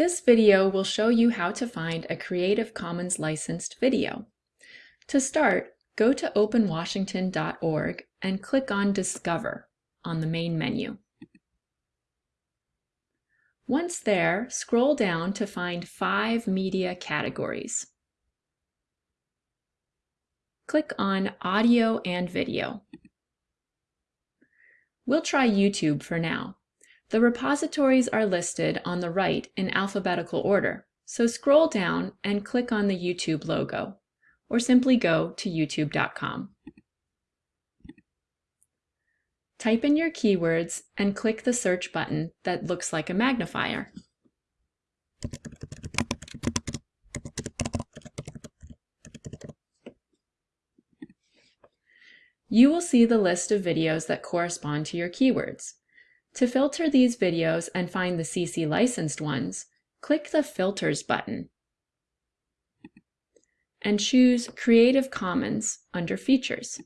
This video will show you how to find a Creative Commons licensed video. To start, go to openwashington.org and click on Discover on the main menu. Once there, scroll down to find five media categories. Click on Audio and Video. We'll try YouTube for now. The repositories are listed on the right in alphabetical order, so scroll down and click on the YouTube logo, or simply go to youtube.com. Type in your keywords and click the search button that looks like a magnifier. You will see the list of videos that correspond to your keywords. To filter these videos and find the CC licensed ones, click the Filters button and choose Creative Commons under Features.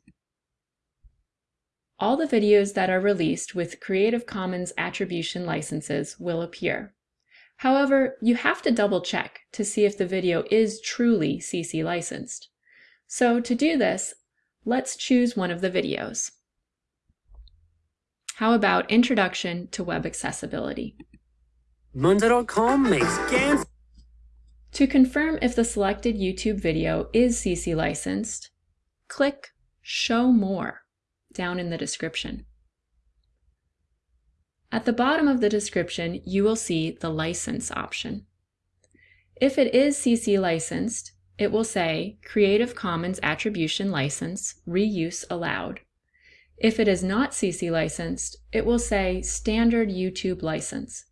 All the videos that are released with Creative Commons attribution licenses will appear. However, you have to double check to see if the video is truly CC licensed. So to do this, let's choose one of the videos. How about Introduction to Web Accessibility? Monday.com makes scans. To confirm if the selected YouTube video is CC licensed, click Show More down in the description. At the bottom of the description, you will see the license option. If it is CC licensed, it will say Creative Commons Attribution License, Reuse Allowed. If it is not CC licensed, it will say Standard YouTube License.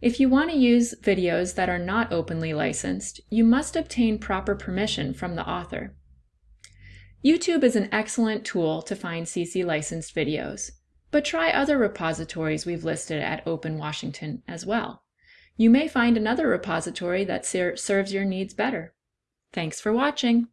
If you want to use videos that are not openly licensed, you must obtain proper permission from the author. YouTube is an excellent tool to find CC licensed videos, but try other repositories we've listed at Open Washington as well. You may find another repository that ser serves your needs better. Thanks for watching!